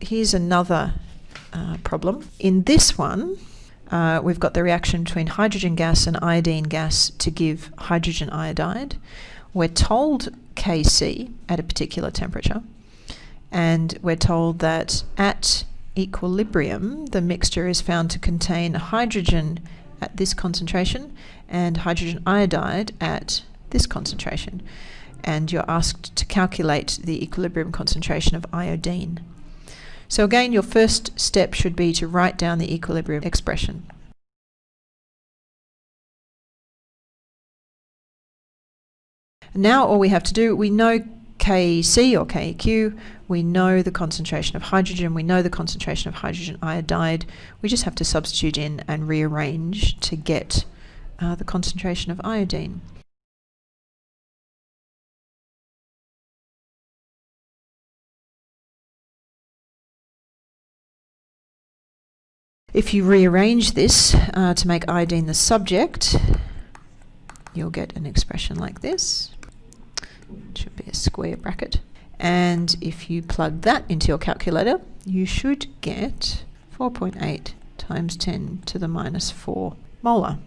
here's another uh, problem. In this one, uh, we've got the reaction between hydrogen gas and iodine gas to give hydrogen iodide. We're told Kc at a particular temperature, and we're told that at equilibrium, the mixture is found to contain hydrogen at this concentration and hydrogen iodide at this concentration. And you're asked to calculate the equilibrium concentration of iodine. So again, your first step should be to write down the equilibrium expression. Now all we have to do, we know KC or KEQ, we know the concentration of hydrogen, we know the concentration of hydrogen iodide. We just have to substitute in and rearrange to get uh, the concentration of iodine. If you rearrange this uh, to make iodine the subject, you'll get an expression like this. It should be a square bracket. And if you plug that into your calculator, you should get 4.8 times 10 to the minus 4 molar.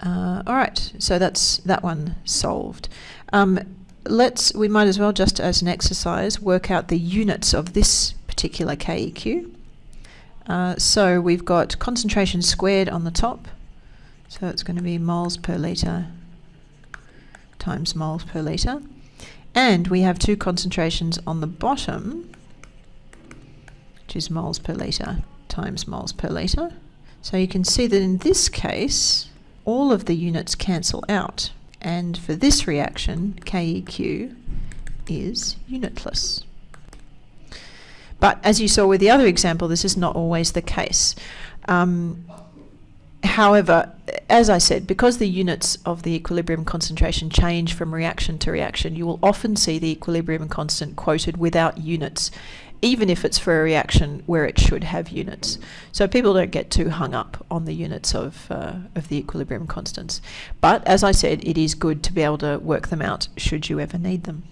Uh, all right, so that's that one solved. Um, let's, we might as well just as an exercise work out the units of this particular KEQ. Uh, so we've got concentration squared on the top, so it's going to be moles per litre times moles per litre. And we have two concentrations on the bottom, which is moles per litre times moles per litre. So you can see that in this case, all of the units cancel out. And for this reaction, KEQ is unitless. But as you saw with the other example, this is not always the case. Um, however, as I said, because the units of the equilibrium concentration change from reaction to reaction, you will often see the equilibrium constant quoted without units, even if it's for a reaction where it should have units. So people don't get too hung up on the units of, uh, of the equilibrium constants. But as I said, it is good to be able to work them out should you ever need them.